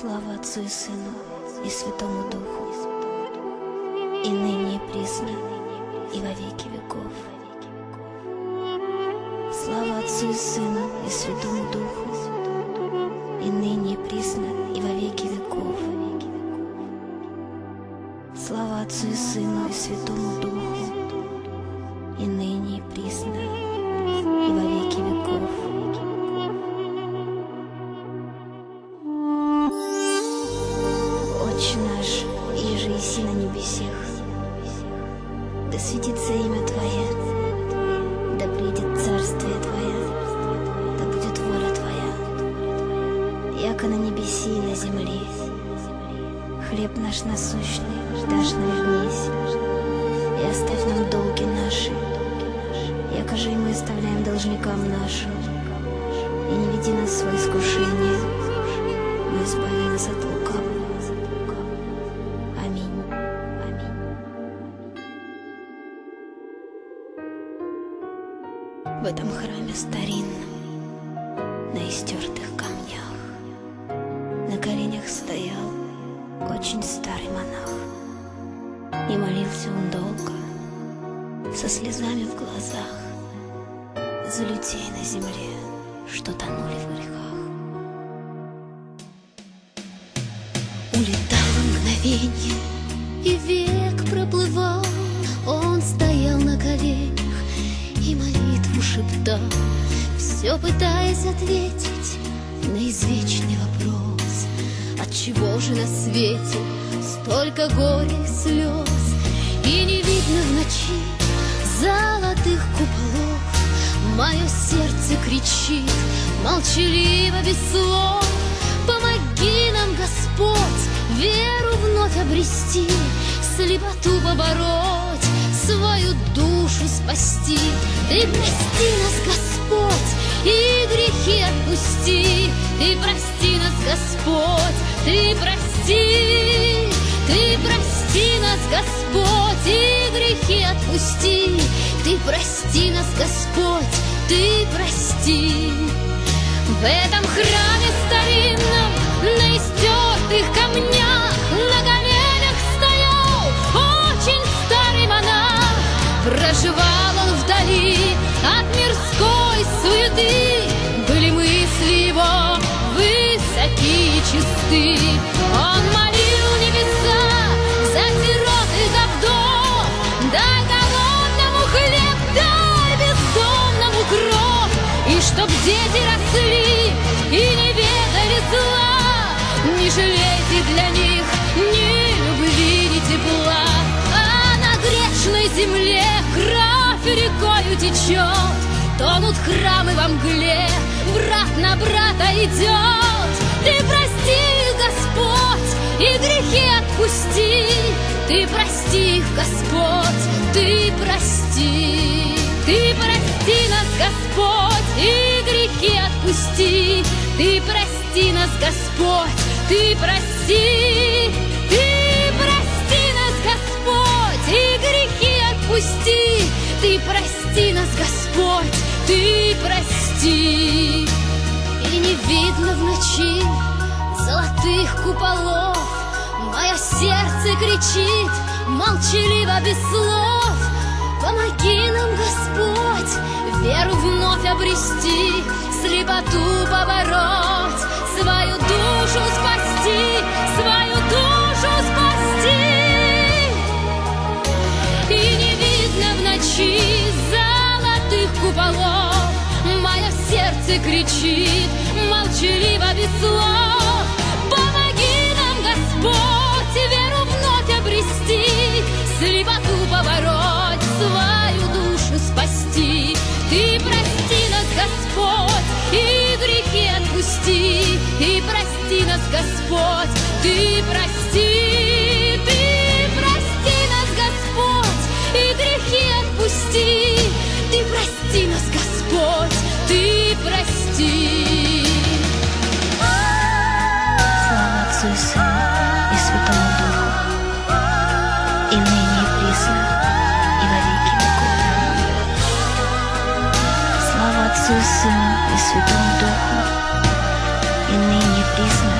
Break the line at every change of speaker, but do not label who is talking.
Слава Отцу и Сыну и Святому Духу, и ныне и присно, и во веки веков. Слава Отцу и Сыну и Святому Духу, и ныне и присно, и во веки веков. Слава Отцу и Сыну и Святому Духу, небесех, да светится имя Твое, да придет царствие Твое, да будет воля Твоя, яко на небеси и на земле. Хлеб наш насущный дашь нам днесь, и оставь нам долги наши, яко же и мы оставляем должникам нашим, и не веди нас в свое искушение, но избави нас от лукавого. В этом храме старинном, на истертых камнях, на коленях стоял очень старый монах. И молился он долго, со слезами в глазах, за людей на земле, что тонули в грехах.
Улетало мгновенье, и век молитву шептал, Все пытаясь ответить на извечный вопрос. Отчего же на свете столько горя и слез, И не видно в ночи золотых куполов? Мое сердце кричит, молчаливо, без слов, Помоги нам, Господь, веру вновь обрести, Слепоту побороть, свою душу спасти. Ты прости нас, Господь, и грехи отпусти. Ты прости нас, Господь, ты прости. Ты прости нас, Господь, и грехи отпусти. Ты прости нас, Господь, ты прости. В этом храме старинном, на чисты. Он молил небеса за сирот и за вдов, дай голодному хлеб, дай бездомному кров, и чтоб дети росли и не ведали зла, не жалейте для них ни любви, ни тепла, а на грешной земле кровь рекою течет, тонут храмы во мгле, брат на брата идет. Ты Господь, и грехи отпусти, ты прости их, Господь, ты прости. Ты прости нас, Господь, и грехи отпусти. Ты прости нас, Господь, ты прости. Ты прости нас, Господь, и грехи отпусти. Ты прости нас, Господь, ты прости. И не видно в ночи золотых куполов. Мое сердце кричит, молчаливо без слов. Помоги нам, Господь, веру вновь обрести, слепоту побороть, свою душу спасти, свою душу спасти. И не видно в ночи золотых куполов, мое сердце кричит, молчаливо без слов. Слепоту побороть, свою душу спасти. Ты прости нас, Господь, и грехи отпусти. Ты прости нас, Господь, ты прости. Ты прости нас, Господь, и грехи отпусти. Ты прости нас, Господь, ты прости.
Отцу, Сыну и Святому Духу, и ныне признан.